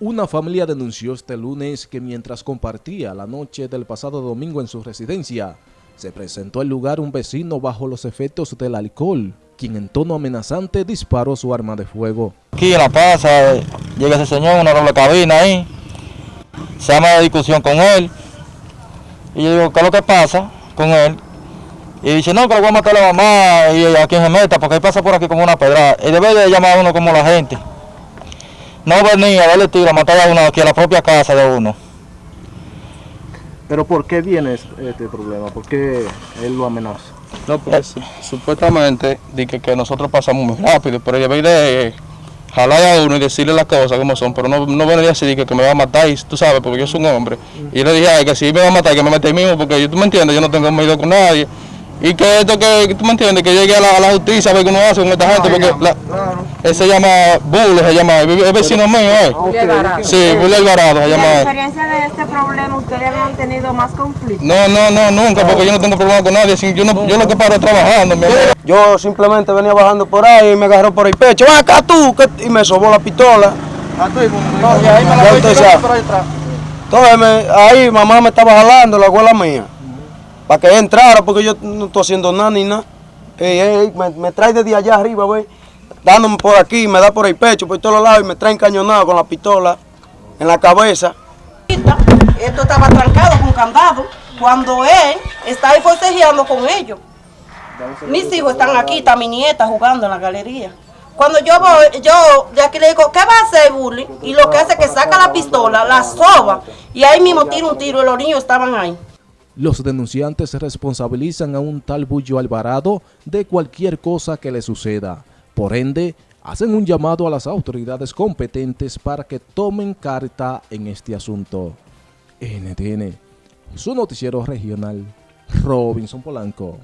Una familia denunció este lunes que mientras compartía la noche del pasado domingo en su residencia, se presentó al lugar un vecino bajo los efectos del alcohol, quien en tono amenazante disparó su arma de fuego. Aquí en la casa llega ese señor una doble cabina ahí, se llama de discusión con él, y yo digo, ¿qué es lo que pasa con él? Y dice, no, que lo voy a matar a la mamá y a quien se meta, porque él pasa por aquí como una pedrada. Y debe de llamar a uno como la gente no venía a darle tiro, a matar a uno aquí a la propia casa de uno. ¿Pero por qué viene este problema? ¿Por qué él lo amenaza? No, porque supuestamente dice que nosotros pasamos muy rápido, pero yo de jalar a uno y decirle las cosas como son, pero no, no venía a decir que, me va a matar, y tú sabes, porque yo soy un hombre. Y yo le dije, ay, que si me va a matar, que me mete mismo, porque tú me entiendes, yo no tengo miedo con nadie. Y que esto que, tú me entiendes, que llegue a la, justicia a ver qué uno hace con esta gente, porque la, él se llama Bull, se llama, es vecino mío, ¿eh? Sí, Bull Alvarado se llama. ¿La experiencia de este problema ustedes han tenido más conflictos? No, no, no, nunca, porque yo no tengo problema con nadie, yo, no, yo lo que paro es trabajando, mi Yo simplemente venía bajando por ahí y me agarró por el pecho, ¡va acá tú! Y me sobó la pistola. y ahí me la Entonces, ahí mamá me estaba jalando, la abuela mía para que entrara, porque yo no estoy haciendo nada ni nada. me, trae desde allá arriba, güey, dándome por aquí, me da por el pecho, por todos lados, y me trae encañonado con la pistola en la cabeza. Esto estaba trancado con candado, cuando él está ahí forcejeando con ellos. Mis hijos están aquí, está mi nieta jugando en la galería. Cuando yo voy, yo de aquí le digo, ¿qué va a hacer, Bully? Y lo que hace es que saca la pistola, la soba, y ahí mismo tira un tiro y los niños estaban ahí. Los denunciantes responsabilizan a un tal Bullo Alvarado de cualquier cosa que le suceda. Por ende, hacen un llamado a las autoridades competentes para que tomen carta en este asunto. NTN, su noticiero regional, Robinson Polanco.